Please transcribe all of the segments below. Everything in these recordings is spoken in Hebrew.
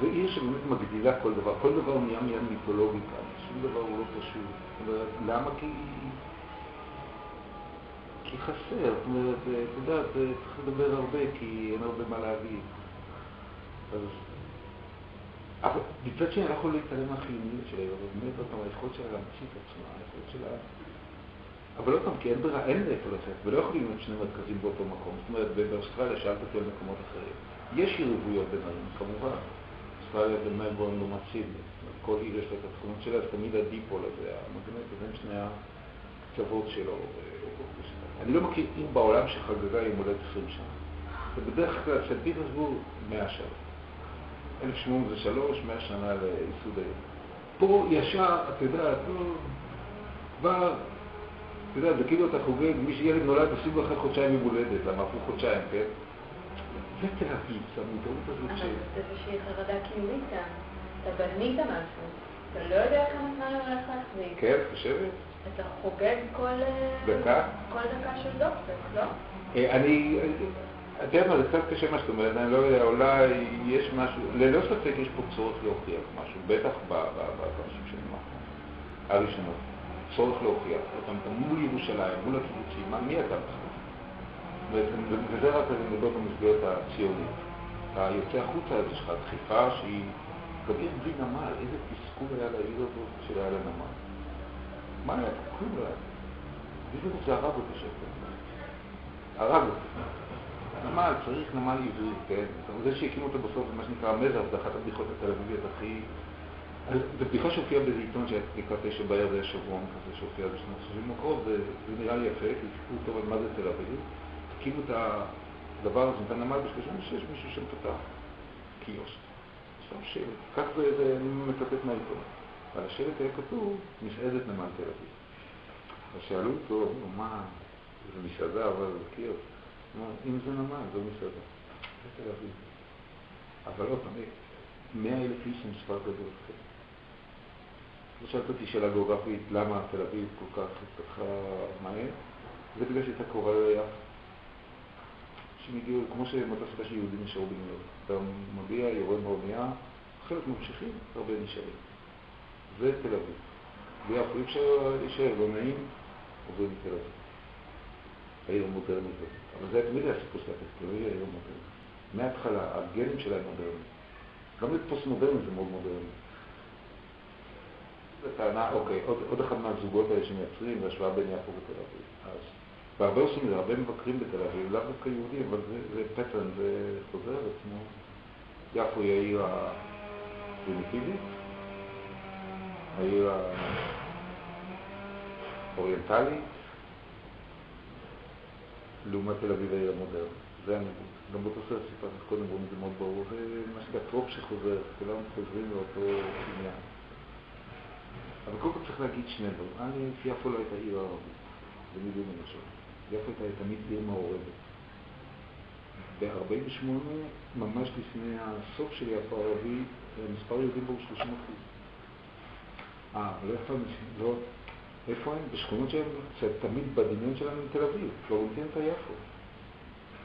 זו עיר שבאמת מגדילה כל דבר, כל דבר נהיה מיד מיתולוגי כאן, שום דבר הוא לא פשוט. למה? כי... כי חסר, זאת אומרת, אתה יודע, צריך לדבר הרבה, כי אין הרבה מה להגיד. אז... אבל מצד שני, אני לא יכול להתעלם מהחיוניות שלה, אבל באמת, עוד פעם, היכולת שלה להמציא את עצמה, היכולת שלה... אבל עוד פעם, כי אין ברירה, אין לאיפה לצאת, ולא יכולים להיות שני מרכזים באותו מקום. זאת אומרת, באוסטרליה שאלת אותי על מקומות אחרים. יש יריבויות בין ערים, כמובן. אוסטרליה ומלבורן לעומת סידני. כל עיר יש לה את התכונות שלה, אז תמיד הדיפול הזה, המגנט בין שני הקצוות שלו. אני לא מכיר עיר בעולם שחגגה יום הולדת 20 שנה. ובדרך כלל, של פיטרסבורג, 100 שנה. 1803, 100 שנה לייסוד העיר. פה ישר, אתה יודע, כבר, אתה יודע, זה כאילו אתה חוגג, מי שילד נולד, עושים לו אחרי חודשיים יום הולדת, למה עברו חודשיים, כן? זה תל אביב, זה המודעות הזאת ש... אבל זה איזושהי חרדה קיומית כאן. אתה בנית משהו, אתה לא יודע כמה זמן הולך להחזיק. כן, חושבת? אתה חוגג כל... דקה? כל דקה של דופק, לא? אני... אתה יודע מה, זה קצת קשה מה שאתה אומרת, אני לא יודע, אולי יש משהו, ללא ספק יש פה צורך להוכיח משהו, בטח באנשים שנים האחרונים, הראשונות, צורך להוכיח אותם מול ירושלים, מול הקיבוצים, מי אתה בכלל? וזה רק אני מדבר במסגרת הציונית. אתה יוצא החוצה, אז יש דחיפה שהיא... עיר בלי נמל, איזה תסכול היה לעיר הזאת שהיה לה נמל. מה היה? כלום לא היה. בדיוק זה הרג אותי שקט. הרג אותי. נמל, צריך נמל עברי, כן? זה שהקימו אותו בסוף זה מה שנקרא מזר, זה אחת הבדיחות התל אביביות הכי... זו בדיחה שהופיעה באיזה עיתון לקראת תשע בערב, היה שבועון כזה שהופיע בשנות ה-70 מקרות, וזה נראה לי יפה, כי סיפור טוב על מה זה תל אביב. הקימו את הדבר הזה, את הנמל ב-36, מישהו שם פתח קיוסק. שם שלט, כך זה, זה, מצטט מהעיתון. על השלט היה כתוב, מסעדת נמל תל אביב. אז שאלו אותו, מה, זה מסעדה, אבל זה קיוסק. אם זה נמל, זו מסעדה. זה תל אביב. אבל עוד פעם, מאה אלף איש עם מספר גדול. לא שאלת אותי שאלה גיאוגרפית, למה תל אביב כל כך התפתחה מהר? זה בגלל שהייתה קרובה ליפו. אנשים הגיעו, כמו סיבה שיהודים נשארו בניו. אתה מגיע, יורד באונייה, חלק ממשיכים, הרבה נשארים. זה תל אביב. ביפו אי אפשר להישאר, לא נעים, עוברים לתל אביב. העיר המודרנית הזאת. אבל זה תמיד היה סיפור של הטקסט, לא העיר המודרנית. מההתחלה, הגנים שלהם מודרניים. גם לפוסט מודרני זה מאוד מודרני. זו טענה, אוקיי, עוד, אחד מהזוגות האלה שמייצרים, זה השוואה בין יפו ותל אביב. והרבה זה, הרבה מבקרים בתל אביב, לאו דווקא יהודים, אבל זה, זה פטרן, זה חוזר על עצמו. יפו היא העיר הפרימיטיבית, העיר האוריינטלית, לעומת תל אביב העיר המודרנית. זה הניגוד. גם באותו סרט סיפרתי קודם, רואים את זה מאוד ברור, זה מה שנקרא טרופ שחוזר, כולם חוזרים לאותו עניין. אבל קודם כל צריך להגיד שני דברים. אני, יפו לא הייתה עיר ערבית, בניגוד למשל. יפו הייתה תמיד עיר מעורבת. ב-48, ממש לפני הסוף של יפו הערבי, מספר יהודים בו הוא 30 אחוז. אה, לא איפה הם, לא, איפה הם? בשכונות שהם, תמיד בדמיון שלנו עם תל אביב, פלורנטין את יפו.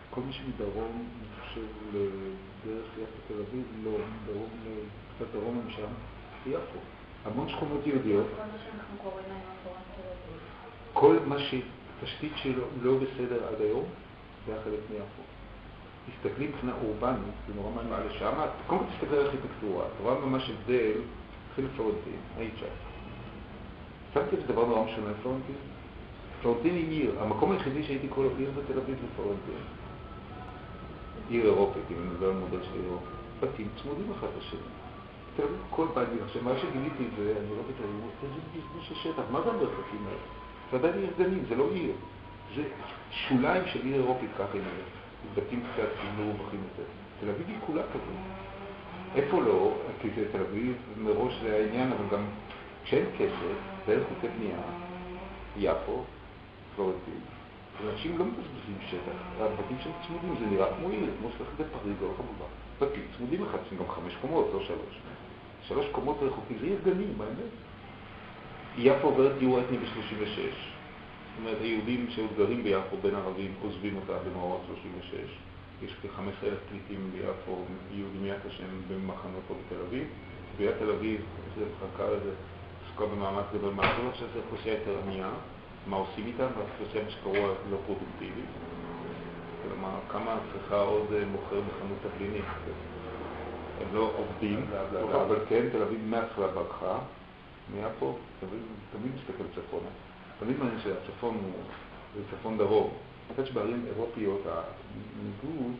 כל מי שמדרום, אני חושב, לדרך יפו תל אביב, לא, מדרום, קצת דרום הם שם, יפו. המון שכונות יהודיות. כל מה שהתשתית שלו לא בסדר עד היום, זה היה חלק מיפו. תסתכלי מבחינה אורבנית, זה נורא מעניין לשם, קודם כל תסתכל על ארכיטקטורה, את רואה ממש הבדל, התחיל פלורנטין, היית שם. שמתי את דבר נורא משונה פלורנטין? פלורנטין היא עיר, המקום היחידי שהייתי כל עיר בתל אביב זה פלורנטין. עיר אירופית, אם אני מדבר על מודל של אירופית. בתים צמודים אחד לשני. תל אביב כל בית, עכשיו מה שגיליתי זה, אני לא אביב, איזה בזבוז שטח, מה זה המרחקים האלה? זה עדיין עיר גנים, זה לא עיר. זה שוליים של עיר אירופית ככה היא נראית. בתים קצת מרווחים יותר. תל אביב היא כולה כזאת. איפה לא? כי זה תל אביב, מראש זה העניין, אבל גם כשאין כסף, ואין חוקי בנייה, יפו, פלורנטין, אנשים לא מבזבזים שטח, הבתים שם צמודים, זה נראה כמו עיר, כמו שלכת בפריז או כמובן. בתים צמודים אחד, גם חמש קומות, לא שלוש. שלוש קומות רחוקים, זה עיר גנים, באמת. יפו עוברת גיור אתני ב-36. זאת אומרת, היהודים שעוד גרים ביפו בין ערבים עוזבים אותה במאורע 36. יש כ-15 אלף פליטים ביפו, יהודים יפו שהם במחנות פה בתל אביב. בעיריית תל אביב, זה מחלקה לזה, עסקה במאמץ גדול מהגדול, עכשיו זה אוכלוסייה יותר ענייה, מה עושים איתם? והאוכלוסייה מה שקרוא לא פרודוקטיבית. כלומר, כמה צריכה עוד אה, מוכר בחנות תבלינים? הם לא עובדים, אבל כן, תל אביב מההתחלה ברחה, נהיה פה, תמיד מסתכל צפונה. תמיד מעניין שהצפון הוא, זה צפון דרום. אני חושב שבערים אירופיות הניגוד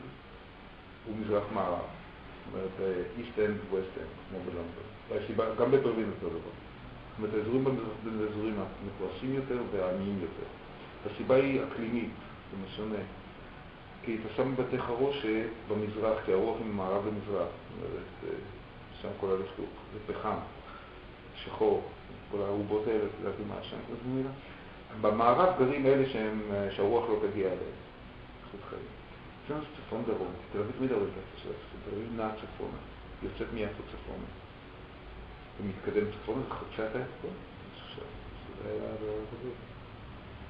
הוא מזרח-מערב. זאת אומרת, East End West End, כמו בלונדון. גם בברלין אותו דבר. זאת אומרת, האזורים בין האזורים המפורשים יותר והעניים יותר. הסיבה היא אקלימית, זה משונה. כי אתה שם בבתי חרושת במזרח, כי הרוח היא ממערב למזרח. זאת אומרת, שם כל הלכלוך, זה פחם, שחור, כל הארובות האלה, לדעתי מה השם, אז מילה. במערב גרים אלה שהם, שהרוח לא תגיע אליהם. איכות חיים. זה צפון דרום, תל אביב הצפון, תל אביב נעה צפונה, יוצאת מיפו צפונה. ומתקדם צפונה, זה חוצה את האצבע. זה היה גדול.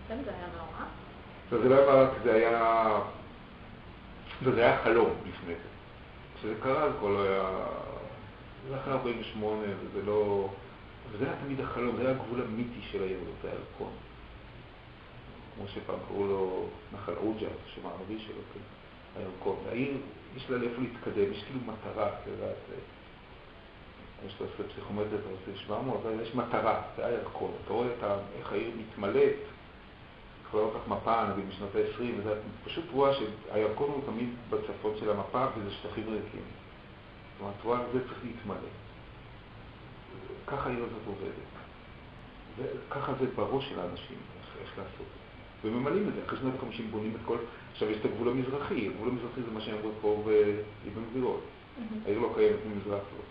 כן, זה היה נורא. זה לא היה זה היה... זה היה חלום לפני זה. כשזה קרה זה כבר לא היה... זה אחרי 48, וזה לא... וזה היה תמיד החלום, זה היה הגבול המיתי של הירדות, זה היה הירקון. כמו שפעם קראו לו נחל עוג'ה, השם הערבי שלו, כן, הירקון. העיר, יש לה לאיפה להתקדם, יש כאילו מטרה, את יודעת, יש לו עושה פסיכומטר, אתה עושה 700, אבל יש מטרה, זה הירקון. אתה רואה איך העיר מתמלאת, כבר לא כך מפה, נגיד בשנות ה-20, וזה פשוט רואה שהירקון הוא תמיד בצפון של המפה, וזה שטחים ריקים. זאת אומרת, רואה, זה צריך להתמלא. ככה העיר הזאת עובדת. וככה זה בראש של האנשים, איך לעשות. וממלאים את זה, אחרי שנות ה-50 בונים את כל... עכשיו יש את הגבול המזרחי, הגבול המזרחי זה מה שהם אמרו פה באבן גבירות. העיר לא קיימת ממזרח לא.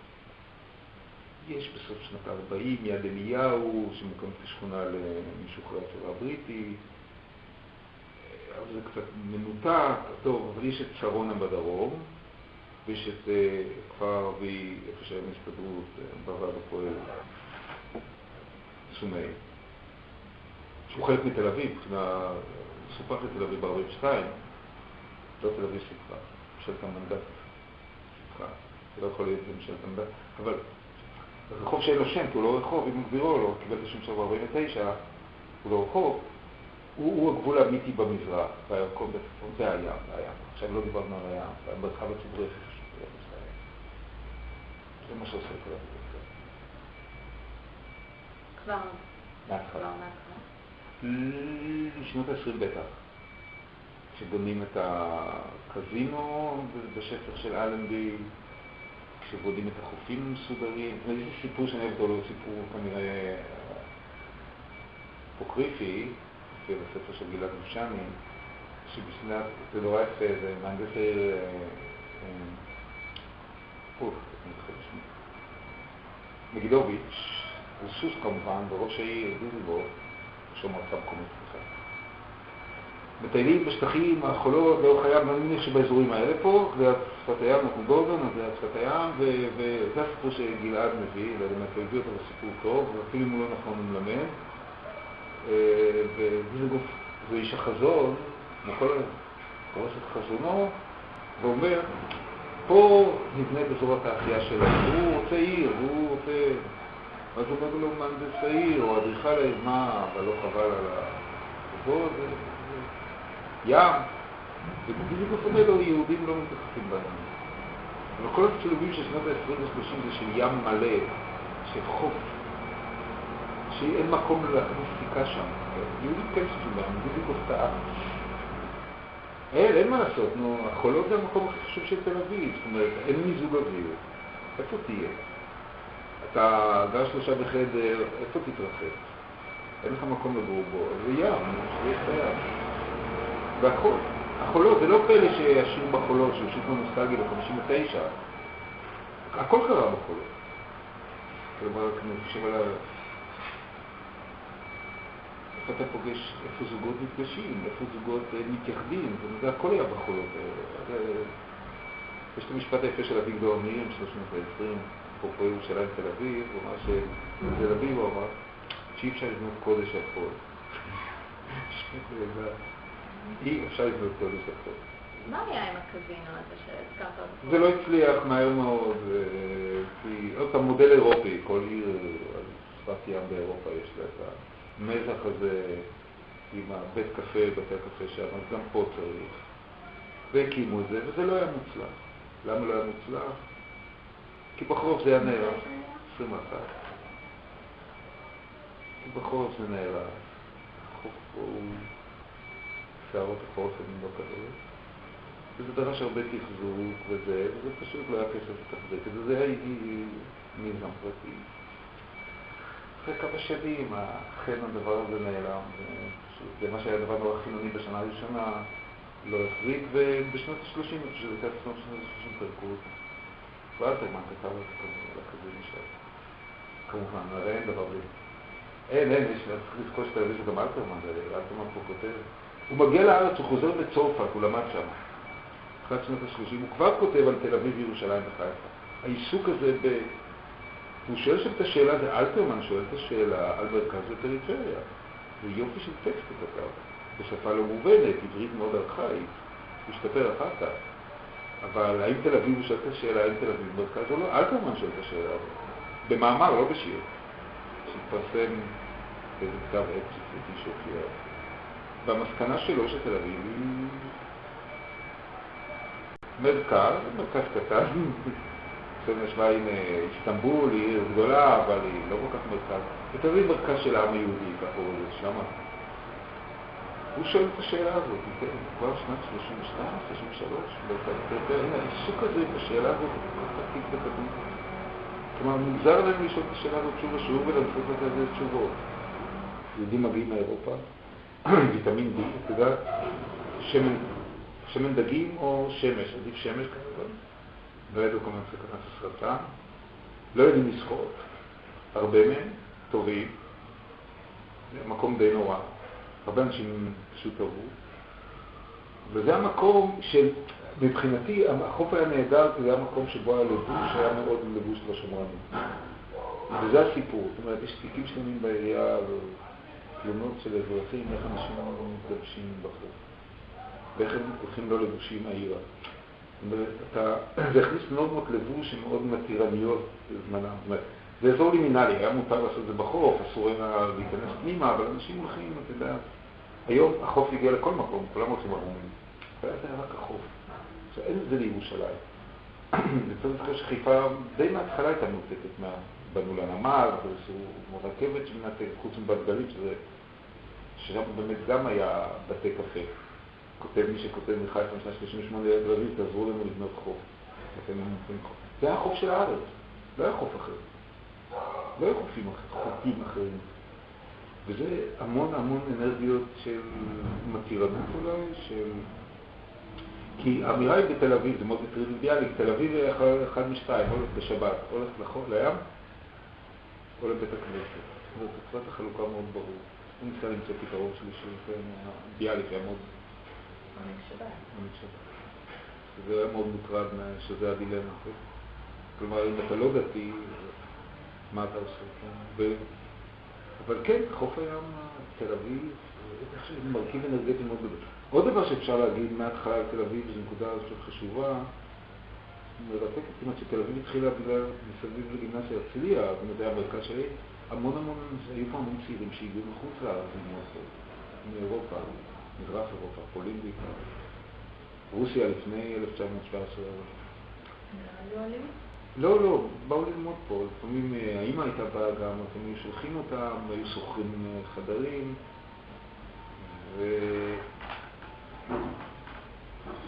יש בסוף שנות ה-40 יד אליהו, שמוקמת כשכונה למשוחררי הצבא הבריטי, אבל זה קצת מנותק, טוב, אבל יש את שרונה בדרום, ויש את כפר ערבי, איפה שהם הסתדרות, בוועד הפועל, סומאי. שהוא חלק מתל אביב, מבחינה סופח לתל אביב ב-42, לא תל אביב סופחה, ממשלת המנדט סופחה, זה לא יכול להיות ממשלת המנדט, אבל רחוב שאין לו שם, כי הוא לא רחוב, אם גבירו לא קיבל את השם שלו ב-49, הוא לא רחוב, הוא, הוא הגבול האמיתי במזרח, והירקון בצפון, זה הים, זה הים. עכשיו לא דיברנו על הים, המרחב הציבורי הכי. זה מה שעושה כל הדבר. כבר. מההתחלה. לשנות ה-20 בטח. כשבונים את הקזינו בשפר של אלנבי, כשבונים את החופים המסודרים. יש סיפור שאני אוהב אותו, סיפור כנראה אפוקריפי, לפי הספר של גלעד גושני, שבשנת, זה נורא יפה, זה מהנדס העיר, אוף, אני מתחיל לשמוע. מגידוביץ', זה סוס כמובן, וראש העיר דיזלבורג, ראש המועצה המקומית, סליחה. מטיילים בשטחים, החולות, לאורך הים, אני מניח שבאזורים האלה פה, ליד שפת הים, אנחנו גורדון, אז ליד שפת הים, וזה הסיפור שגלעד מביא, ובאמת הוא הביא אותו לסיפור טוב, ואפילו אם הוא לא נכון הוא מלמד. ודיזנגוף זה איש החזון, כמו כל פורס את חזונו, ואומר, פה נבנה אזור התעשייה שלנו, הוא רוצה עיר, הוא רוצה... אז הוא אומר לו מהנדס העיר, או אדריכל העיר, מה, אבל לא חבל על ה... ים. ובדיוק אומר לו, יהודים לא מתייחסים בהם. אבל כל הצילומים של שנות ה-20 ו-30 זה של ים מלא, של חוף, שאין מקום להכניס סיכה שם. יהודים כן בהם, בדיוק הפתעה. אין, אין מה לעשות, נו, החולות זה המקום הכי חשוב של תל אביב, זאת אומרת, אין מיזוג אוויר. איפה תהיה? אתה גר שלושה בחדר, איפה תתרחב? אין לך מקום לגור בו, זה ים, את הים. והכל. החולות, זה לא פלא שהשיר בחולות, שיר כמו נוסטלגי ב-59. הכל קרה בחולות. כלומר, אני חושב על אתה פוגש, איפה זוגות נפגשים, איפה זוגות מתייחדים, זה הכל היה בחולות האלה. יש את המשפט היפה של אביגדור אמיר, של שנות ה-20, אפרופו ירושלים תל אביב, הוא אמר שבתל אביב הוא אמר שאי אפשר לבנות קודש על חול. אי אפשר לבנות קודש על חול. מה היה עם הקזינו הזה שהזכרת? זה לא הצליח מהר מאוד, אה, כי עוד פעם מודל אירופי, כל עיר על שפת ים באירופה יש לה את המזח הזה עם הבית קפה, בתי הקפה שם, אז גם פה צריך. והקימו את זה, וזה לא היה מוצלח. למה לא היה מוצלח? כי בחורף זה היה נערך, 21. כי בחורף זה נערך. שערות החורף הן לא כאלה. וזה דרש הרבה תחזוק וזה, וזה פשוט לא היה כסף לתחזק את זה, זה היה מיזם פרטי. אחרי כמה שנים, אכן הדבר הזה נעלם, זה מה שהיה הדבר נורא חילוני בשנה הראשונה, לא החזיק, ובשנות ה-30, אני חושב שזה שנות ה-30 פרקו אותו. ואלתרמן כתב את זה כזה נשאר. כמובן, הרי אין דבר בלי. אין, אין, יש, לזכור שאתה יודע שגם אלתרמן, אלתרמן פה כותב. הוא מגיע לארץ, הוא חוזר בצרפת, הוא למד שם. אחת שנות ה-30, הוא כבר כותב על תל אביב, ירושלים וחיפה. העיסוק הזה ב... הוא שואל שם את השאלה, זה אלתרמן שואל את השאלה על מרכז ופריפריה. זה יופי של טקסט הוא כתב, בשפה לא מובנת, עברית מאוד ארכאית, הוא השתפר אחר כך. אבל האם תל אביב, הוא שואל את השאלה, האם תל אביב מרכז או לא? אלתרמן שואל את השאלה הזאת. במאמר, לא בשיר. שהתפרסם באיזה כתב עת ספציפי שהופיע. והמסקנה שלו שתל אביב היא מרכז, מרכז קטן. עכשיו השוואה עם איסטנבול, היא עיר גדולה, אבל היא לא כל כך מרכז. ותל אביב מרכז של העם היהודי, ככה הוא אומר, שמה. הוא שואל את השאלה הזאת, כן, כבר שנת 32, 33, העיסוק הזה בשאלה הזאת הוא כל כך עתיק וקדום. כלומר, מוזר להם לשאול את השאלה הזאת שוב ושוב ולנסות לתת לזה תשובות. יהודים מגיעים מאירופה, ויטמין D, אתה יודע, שמן, שמן דגים או שמש, עדיף שמש כמובן, לא ידעו כמובן סכנת הסרטן, לא יודעים לשחות, הרבה מהם טובים, מקום די נורא, הרבה אנשים פשוט אהבו, וזה המקום של, מבחינתי, החוף היה נהדר כי זה היה מקום שבו היה לבוש, היה מאוד לבוש לא שמרני. וזה הסיפור, זאת אומרת, יש תיקים שלמים בעירייה, תלונות של אזרחים, איך אנשים מתלבשים בחוף, ואיך הם הולכים לא לבושים העירה. אומרת, זה הכניס נורמות לבוש שמאוד מתירניות בזמנם. זאת אומרת, זה אזור לימינלי, היה מותר לעשות את זה בחוף, אסור היה להיכנס פנימה, אבל אנשים הולכים, אתה יודע, היום החוף הגיע לכל מקום, כולם הולכים ערומים. והיה זה רק החוף. עכשיו, אין את זה לירושלים. וצריך לזכור שחיפה די מההתחלה הייתה מנותקת מה... בנו לנמל, ועשו רכבת שמנתקת, חוץ מבת גלים, שזה... ששם באמת גם היה בתי קפה. כותב מי שכותב מחיפה משנה 38 ליד רביב, תעזרו לנו לבנות חוף. זה היה חוף של הארץ, לא היה חוף אחר. לא היו חופים חופים אחרים. וזה המון המון אנרגיות של מתירנות אולי, של... כי האמירה היא בתל אביב, זה מאוד טריוויאלי, תל אביב היא אחד משתיים, הולך בשבת, הולך לחול, לים, או לבית הכנסת. זאת אומרת, בצורת החלוקה מאוד ברור. הוא ניסה למצוא פתרון שלישי, ביאליק היה מאוד... מנהיג שבת. מנהיג שבת. זה היה מאוד מוטרד שזה הדילמה. כלומר, אם אתה לא דתי, מה אתה עושה? אבל כן, חוף הים, תל אביב, זה מרכיב אנרגטי מאוד גדול. עוד דבר שאפשר להגיד מההתחלה על תל אביב, זו נקודה חשובה, מרתקת כמעט שתל אביב התחילה בגלל מסביב לגימנסיה הרצליה, במדעי המרכז שלי, המון המון, היו פה המון צעירים שהגיעו מחוץ לארץ מאירופה, מזרח אירופה, פולין בעיקר, רוסיה לפני 1917. לא, לא, באו ללמוד פה, לפעמים האמא הייתה באה גם, היו שולחים אותם, היו שוכרים חדרים, ו...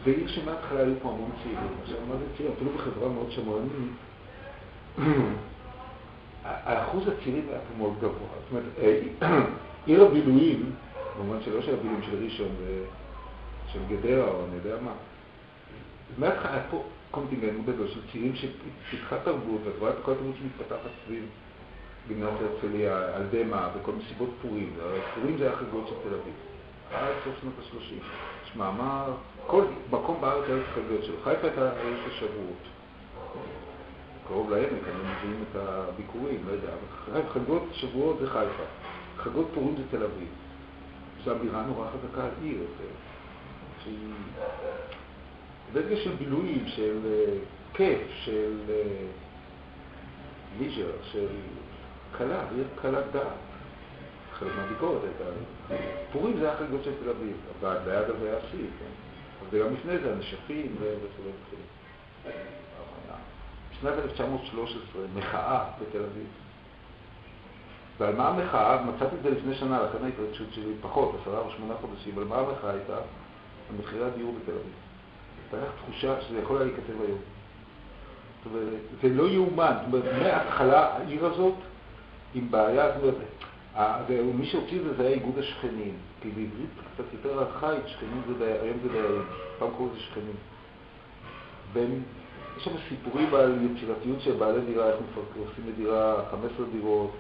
זה עיר שמההתחלה היו פה המון צעירים. עכשיו, מה זה צעירים? אפילו בחברה מאוד שמרנית, האחוז הצעירים היה פה מאוד גבוה. זאת אומרת, עיר הבילויים, במובן שלא של הבילויים של ראשון ושל גדרה או אני יודע מה, מההתחלה היה פה קונטינגנט גדול של צעירים שפיתחה תרבות, ואת רואה את כל התרבות שמתפתחת סביב גימנסיה הרצליה, על דמה וכל מסיבות פורים. פורים זה היה חגות של תל אביב. עד סוף שנות ה-30. יש מאמר, כל מקום בארץ היה חגות שלו. חיפה הייתה עיר של שבועות. קרוב לעמק, הם מביאים את הביקורים, לא יודע, חגות שבועות זה חיפה. חגות פורים זה תל אביב. אמירה נורא חזקה על עיר, שהיא אנרגיה של בילויים, של אה, כיף, של ליז'ר, של קלה, עיר קלת דעת. חלק מהביקורת הייתה, פורים זה החגיגות של תל אביב, אבל ליד הזה היה שיא, כן? אבל גם לפני זה, הנשפים וכו' וכו'. בשנת 1913, מחאה בתל אביב. ועל מה המחאה? מצאתי את זה לפני שנה, לכן ההתרגשות שלי פחות, עשרה או שמונה חודשים, על מה המחאה הייתה? על מחירי הדיור בתל אביב. הייתה תחושה שזה יכול היה להיכתב היום. זאת אומרת, זה לא יאומן, זאת אומרת, מההתחלה העיר הזאת עם בעיה, זאת אומרת, ומי שהוציא את זה זה היה איגוד השכנים, כי בעברית קצת יותר ארכאית, שכנים זה דיירים, היום זה דיירים, פעם קוראים לזה שכנים. בין, יש שם סיפורים על יצירתיות של בעלי דירה, איך עושים לדירה 15 דירות,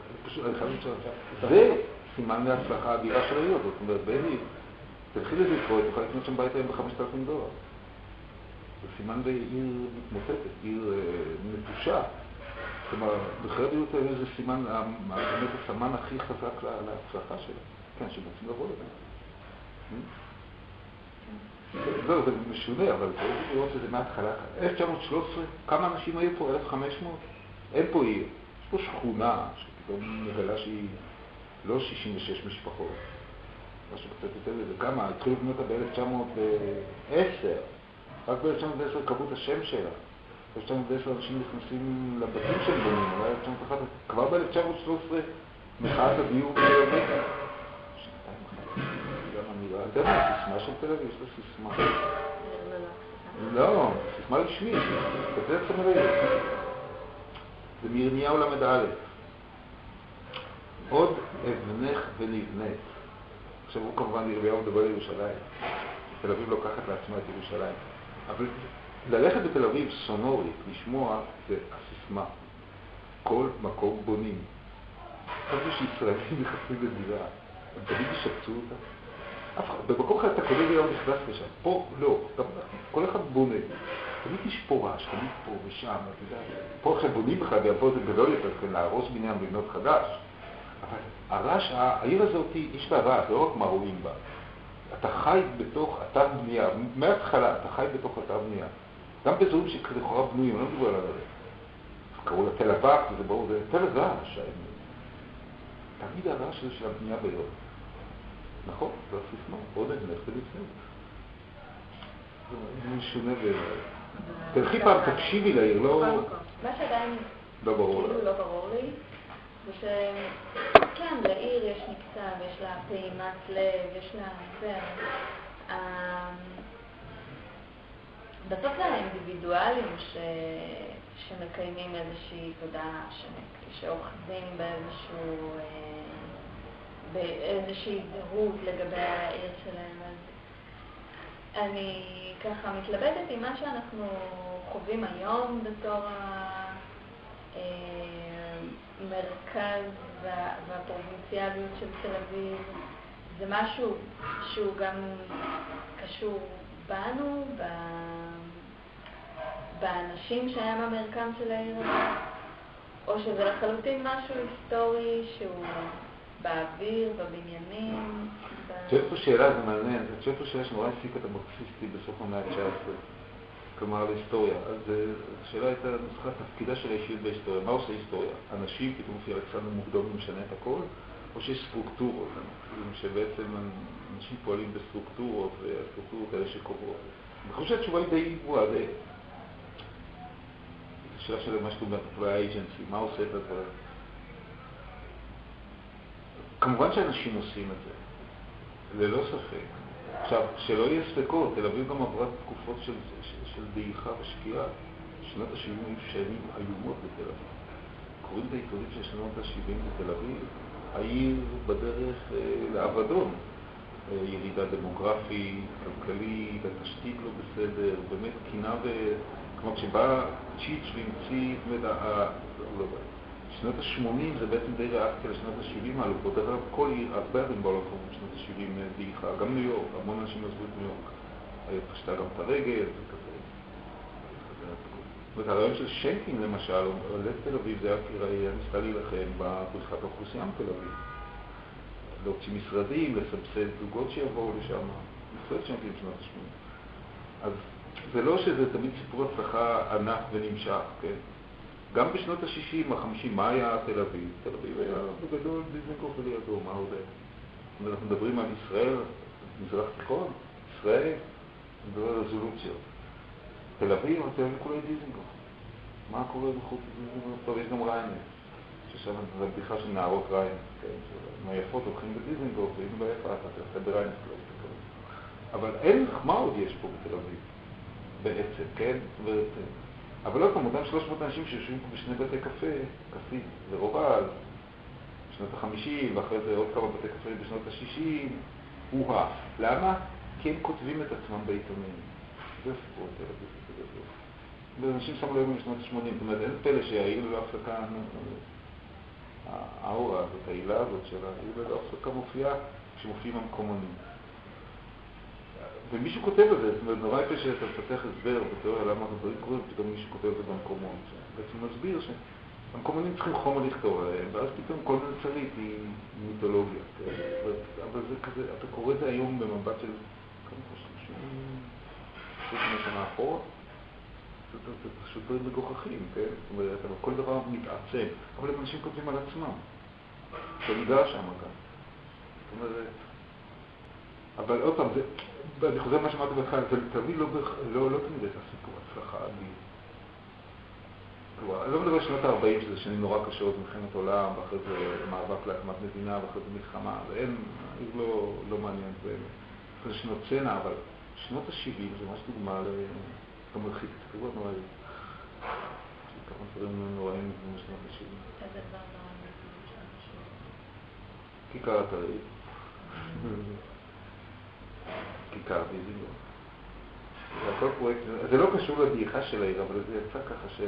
זה סימן להצלחה אדירה של העיר הזאת, זאת אומרת, בני, תתחיל לזה לקרוא, תוכל לקנות שם בית היום ב-5,000 דולר. זה סימן בעיר מתמוטטת, עיר אה, נטושה. כלומר, בחירת הדירות האלה זה סימן, באמת הסמן הכי חזק להצלחה שלה. כן, שרוצים לבוא לזה. לא, זה משונה, אבל צריך לראות את זה מההתחלה. 1913, כמה אנשים היו פה? 1,500? אין פה עיר. יש פה שכונה שפתאום מגלה שהיא לא 66 משפחות, משהו קצת יותר מזה. כמה? התחילו לבנות אותה ב-1910. רק ב-1910 קבעו את השם שלה. ב-1910 אנשים נכנסים לבתים שהם בונים, אולי 1911, כבר ב-1913 מחאת הדיור בתל אביב. אתה יודע מה הסיסמה של תל אביב? יש לה סיסמה. לא, סיסמה רשמית, כזה צמרי. זה מירמיהו ל"א. עוד אבנך ונבנית. עכשיו הוא כמובן, ירמיהו מדבר על ירושלים. תל אביב לוקחת לעצמה את ירושלים. אבל ללכת בתל אביב סונורית, לשמוע, זה הסיסמה. כל מקום בונים. חשבתי שישראלים נכנסים לדירה, הם תמיד ישפצו אותה. במקום אחד אתה קונה דירה ונכנס לשם, פה לא, כל אחד בונה. תמיד יש פה רעש, תמיד פה ושם, אתה יודע, פה עכשיו בונים בכלל, ופה זה גדול יותר, כן, להרוס בניין ולבנות חדש. אבל הרעש, העיר הזאת, יש בה רעש, לא רק מה רואים בה. אתה חי בתוך אתר בנייה, מההתחלה אתה חי בתוך אתר בנייה. גם באזורים שלכאורה בנויים, לא מדבר על הרעש. קראו לה תל אבק, וזה ברור, זה תל רעש. תמיד הרעש הזה של הבנייה ביום. נכון, זה הסיסמה, עוד אין לך ולפני. זה משונה בעיניי. תלכי פעם, תקשיבי לעיר, לא... מה שעדיין לא ברור כאילו לא לי, זה שכן, לעיר יש מקצה, ויש לה פעימת לב, יש לה... זה... בסוף זה האינדיבידואלים ש... שמקיימים איזושהי תודעה, שאוחזים באיזשהו... אה, באיזושהי זהות לגבי העיר שלהם. אז אני ככה מתלבטת עם מה שאנחנו חווים היום בתור המרכז והפרובינציאליות של תל אביב. זה משהו שהוא גם קשור בנו, באנשים שהם המרקם של העיר או שזה לחלוטין משהו היסטורי שהוא באוויר, בבניינים. את שואלת פה שאלה, זה מעניין, את שואלת פה שאלה שנורא העסיקה את המרקסיסטי בסוף המאה ה-19, כלומר על היסטוריה. אז אה, השאלה הייתה נוסחה תפקידה של האישיות בהיסטוריה. מה עושה היסטוריה? אנשים, פתאום לפי אלכסנדר מוקדום משנה את הכל, או שיש סטרוקטורות, שבעצם אנשים פועלים בסטרוקטורות, והסטרוקטורות האלה שקובעות. אני חושב שהתשובה היא די גבוהה, די... השאלה של מה שאתה אומר, האג'נסי, מה עושה את הדברים? כמובן שאנשים עושים את זה, ללא ספק. עכשיו, שלא יהיה ספקות, תל אביב גם עברה תקופות של, של, של דעיכה ושקיעה. שנות ה-70 היו שנים איומות בתל אביב. קוראים את העיתונים של שנות ה-70 בתל אביב, העיר בדרך אה, לאבדון. אה, ירידה דמוגרפית, כלכלית, התשתית לא בסדר, באמת קינה ו... כלומר, כשבא צ'יץ' והמציא, זאת אומרת, לא יודע. שנות ה-80 זה בעצם די ריאקציה לשנות ה-70 העלוקות. דרך אגב, כל עיר, הרבה ערים בעולם קוראים בשנות ה-70 דעיכה, גם ניו יורק, המון אנשים עזבו את ניו יורק. פשטה גם את הרגל וכזה. זאת אומרת, הרעיון של שיינקין למשל, לב תל אביב, זה היה כי ניסתה להילחם בבריחת האוכלוסייה מתל אביב. להוציא משרדים, לסבסד זוגות שיבואו לשם, לפני שיינקין בשנות ה-80. אז זה לא שזה תמיד סיפור הצלחה ענק ונמשך, כן? גם בשנות ה-60, ה-50, מה היה תל אביב? תל אביב היה בגדול דיזנגוף ולידו, מה עוד היה? אנחנו מדברים על ישראל, מזרח תיכון, ישראל, מדבר על רזולוציות. תל אביב, תל אביב כולה דיזנגוף. מה קורה מחוץ לדיזנגוף? טוב, יש גם ריינס, ששם זו בדיחה של נערות ריינס, כן? מהיפות הולכים בדיזנגוף, ואם לא יפה, אתה תעשה בריינס, לא אבל אין, מה עוד יש פה בתל אביב בעצם, כן? זאת אומרת, אבל עוד פעם, אותם 300 אנשים שיושבים פה בשני בתי קפה, כסית ורוול, בשנות ה-50, ואחרי זה עוד כמה בתי קפה בשנות ה-60, הוא-הא. למה? כי הם כותבים את עצמם בעיתונים. זה סיפור בגדול. ואנשים שמו לב בשנות ה-80, זאת אומרת, אין פלא שהעיר ללא הפסקה, האורה הזאת, העילה הזאת של העיר ללא הפסקה מופיעה כשמופיעים המקומונים. ומישהו כותב את זה, זאת אומרת, נורא יפה שאתה מפתח הסבר בתיאוריה למה הדברים קורים, ופתאום מישהו כותב את זה במקומון. בעצם מסביר שהמקומונים צריכים חומר לכתוב עליהם, ואז פתאום כל מלצרית היא מיתולוגיה. כן? אבל זה כזה, אתה קורא את זה היום במבט של כמה חושבים, שנה אחורה. זה פשוט דברים מגוחכים, כן? זאת אומרת, אבל כל דבר מתעצם, אבל הם אנשים כותבים על עצמם. שאני גר שם גם. זאת אומרת, אבל עוד פעם, אני חוזר למה שאמרתי בהתחלה, זה תמיד לא, לא, לא תמיד הייתה סיפור הצלחה אדיר. אני לא מדבר על שנות ה-40, שזה שנים נורא קשות, מלחמת עולם, ואחרי זה מאבק להקמת מדינה, ואחרי זה מלחמה, ואין, העיר לא, לא מעניין באמת. זה שנות צנע, אבל שנות ה-70 זה ממש דוגמה למרחיק כתובות נוראי. כמה דברים נוראים בשנות ה-70. איזה דבר נורא כיכר אתרית. כיכר דיזינגוף. זה הכל פרויקט, זה לא קשור לדעיכה של העיר, אבל זה יצא ככה ש...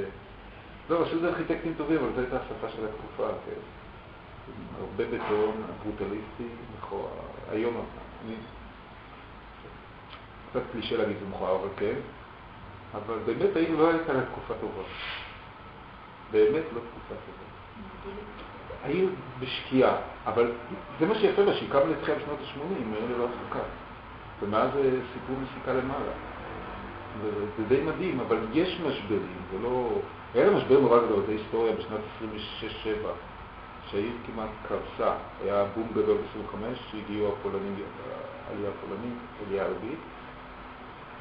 לא, רשות זה ארכיטקטים טובים, אבל זו הייתה השפה של התקופה, כן. הרבה בטון, ברוטליסטי, מכוער, היום אני... קצת קלישה להגיד זה מכוער, אבל כן. אבל באמת העיר לא הייתה לה תקופה טובה. באמת לא תקופה טובה. העיר בשקיעה, אבל זה מה שיפה לה, שהיא קמה לתחייה בשנות ה-80, העיר ללא הפסקה. ומאז זה סיפור מסיקה למעלה. זה די מדהים, אבל יש משברים, זה לא... היה לה משבר נורא גדול, זה היסטוריה בשנת 26-7, שהעיר כמעט קרסה. היה בום גדול ב-25, שהגיעו הפולנים, העלייה הפולנית, עלייה ערבית,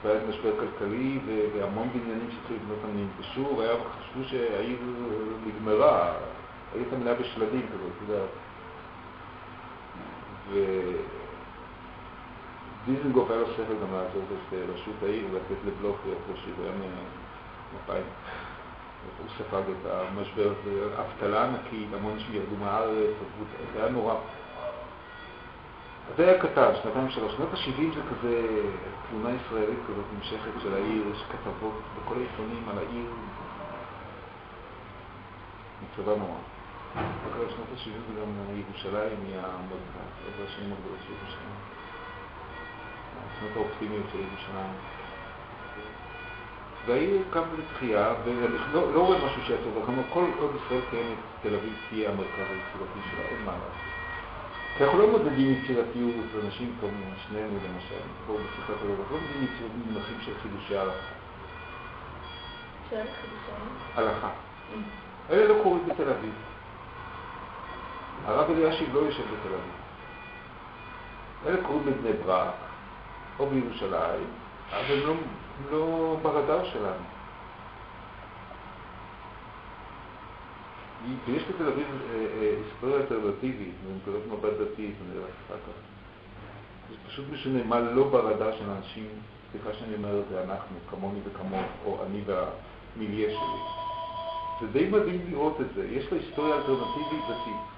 והיה משבר כלכלי, והמון בניינים שהתחילו לבנות אותם ננטשו, וחשבו שהעיר נגמרה, העיר הייתה מלאה בשלדים כזאת, אתה יודע. דיזנגוף היה לו שכל גם לעשות את רשות העיר ולתת לבלוך להיות ראש עיר, היה מפאי. הוא ספג את המשבר הזה, אבטלה ענקית, המון אנשים ירדו מהארץ, זה היה נורא. זה היה קטן, שנתיים שלוש. שנות ה-70 זה כזה תלונה ישראלית כזאת נמשכת של העיר, יש כתבות בכל העיתונים על העיר. מצבה נורא. אחרי שנות ה-70 זה גם ירושלים היא המרכז, זה השנים הגדולות של ירושלים. השנות האופטימיות של ירושלים. והעיר קם לתחייה, ואני לא, לא רואה משהו שיעצור, אבל כל עוד ישראל קיימת, תל אביב תהיה המרכז היצירתי שלה, אין מה לעשות. כי אנחנו לא מודדים יצירתיות, אנשים כמובן, שנינו למשל, פה בשיחת הלב, אנחנו לא מודדים יצירתיות במונחים של חידושי הלכה. של חידושי הלכה. אלה לא קורים בתל אביב. הרב אלישיב לא יושב בתל אביב. אלה קורים בבני ברק, או בירושלים, אבל הם לא, לא ברדאר שלנו. ויש בתל אביב אה, אה, היסטוריה אלטרנטיבית, מנקודת מבט דתית, נראה אחר כך. זה פשוט משנה מה לא ברדאר של אנשים, סליחה שאני אומר את זה, אנחנו, כמוני וכמוך, או אני והמיליה שלי. זה די מדהים לראות את זה. יש לה היסטוריה אלטרנטיבית דתית.